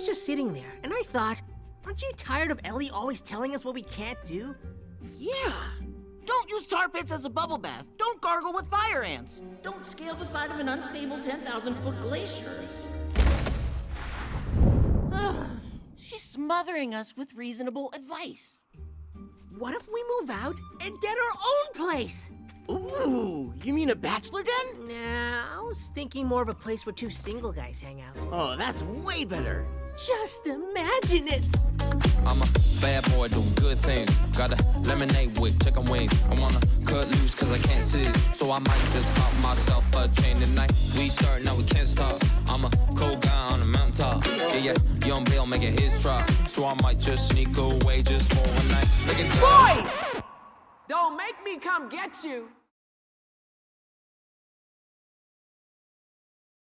was just sitting there, and I thought, aren't you tired of Ellie always telling us what we can't do? Yeah. Don't use tar pits as a bubble bath. Don't gargle with fire ants. Don't scale the side of an unstable 10,000 foot glacier. She's smothering us with reasonable advice. What if we move out and get our own place? Ooh, you mean a bachelor den? Nah, I was thinking more of a place where two single guys hang out. Oh, that's way better. Just imagine it! I'm a bad boy, do good things. Got a lemonade with chicken wings. I wanna cut loose cause I can't see. So I might just pop myself a chain tonight. We start, now we can't stop. I'm a cold guy on a mountaintop. Yeah, yeah, young Bill making his try. So I might just sneak away just for one night. Look at that. Boys! Don't make me come get you.